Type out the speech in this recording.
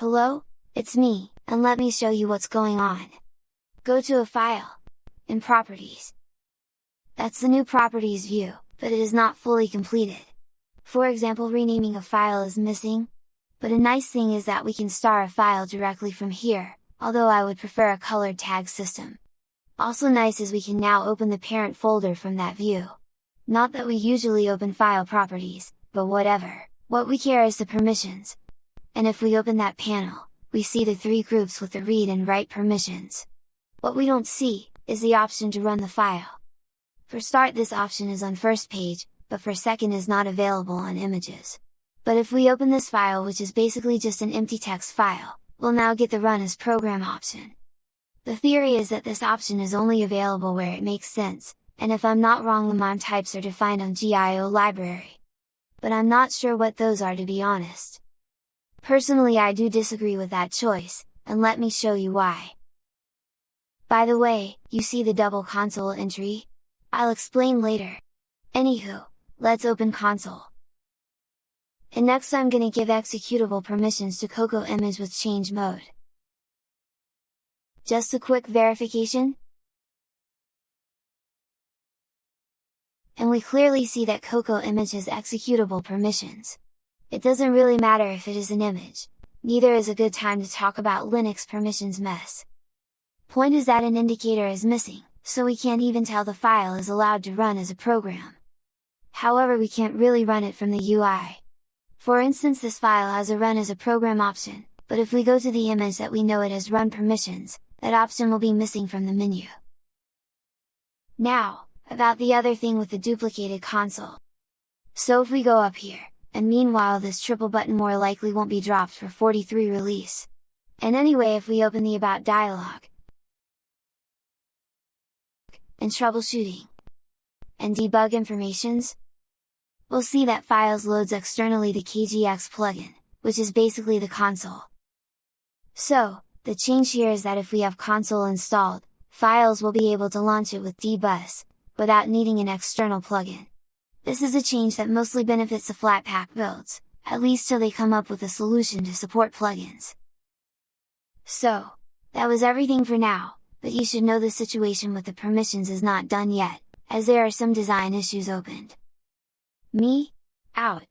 Hello, it's me, and let me show you what's going on. Go to a file, in Properties. That's the new Properties view, but it is not fully completed. For example renaming a file is missing, but a nice thing is that we can star a file directly from here, although I would prefer a colored tag system. Also nice is we can now open the parent folder from that view. Not that we usually open file properties, but whatever, what we care is the permissions. And if we open that panel, we see the three groups with the read and write permissions. What we don't see, is the option to run the file. For start this option is on first page, but for second is not available on images. But if we open this file which is basically just an empty text file, we'll now get the run as program option. The theory is that this option is only available where it makes sense, and if I'm not wrong the MIME types are defined on GIO library. But I'm not sure what those are to be honest. Personally I do disagree with that choice, and let me show you why. By the way, you see the double console entry? I'll explain later. Anywho, let's open console. And next I'm gonna give executable permissions to Coco image with change mode. Just a quick verification? And we clearly see that Coco image has executable permissions. It doesn't really matter if it is an image, neither is a good time to talk about Linux permissions mess. Point is that an indicator is missing, so we can't even tell the file is allowed to run as a program. However we can't really run it from the UI. For instance this file has a run as a program option, but if we go to the image that we know it has run permissions, that option will be missing from the menu. Now, about the other thing with the duplicated console. So if we go up here, and meanwhile this triple button more likely won't be dropped for 43 release. And anyway if we open the About dialog, and troubleshooting, and debug informations, we'll see that files loads externally the KGX plugin, which is basically the console. So, the change here is that if we have console installed, files will be able to launch it with dbus, without needing an external plugin. This is a change that mostly benefits the Flatpak builds, at least till they come up with a solution to support plugins. So, that was everything for now, but you should know the situation with the permissions is not done yet, as there are some design issues opened. Me? Out!